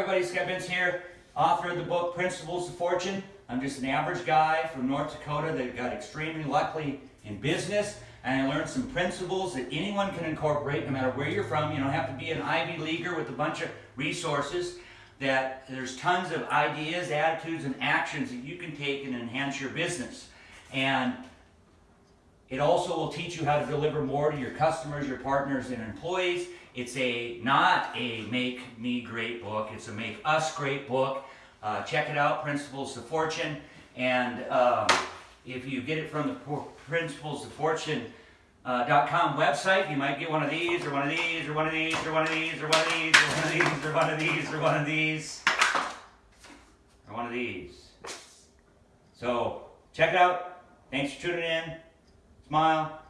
everybody, Vince here, author of the book Principles of Fortune. I'm just an average guy from North Dakota that got extremely lucky in business and I learned some principles that anyone can incorporate no matter where you're from. You don't have to be an Ivy Leaguer with a bunch of resources. That there's tons of ideas, attitudes, and actions that you can take and enhance your business. And it also will teach you how to deliver more to your customers, your partners, and employees. It's a not a make me great book. It's a make us great book. Uh, check it out, Principles of Fortune. And um, if you get it from the Principles of Fortune uh, .com website, you might get one of these, or one of these, or one of these, or one of these, or one of these, or one of these, or one of these, or one of these, or one of these. So check it out. Thanks for tuning in. Smile.